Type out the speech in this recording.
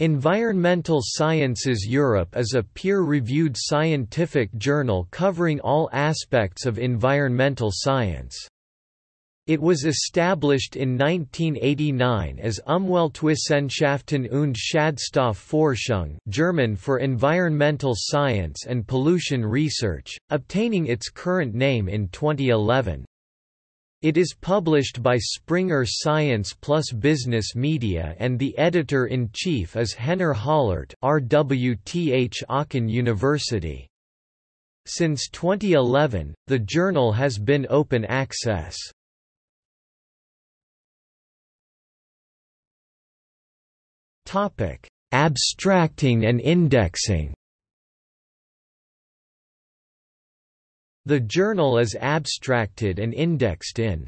Environmental Sciences Europe is a peer-reviewed scientific journal covering all aspects of environmental science. It was established in 1989 as Umweltwissenschaften und Schadstoffforschung German for Environmental Science and Pollution Research, obtaining its current name in 2011. It is published by Springer Science Plus Business Media and the editor-in-chief is Henner Hollert RWTH Aachen University. Since 2011, the journal has been open access. Abstracting and indexing. The journal is abstracted and indexed in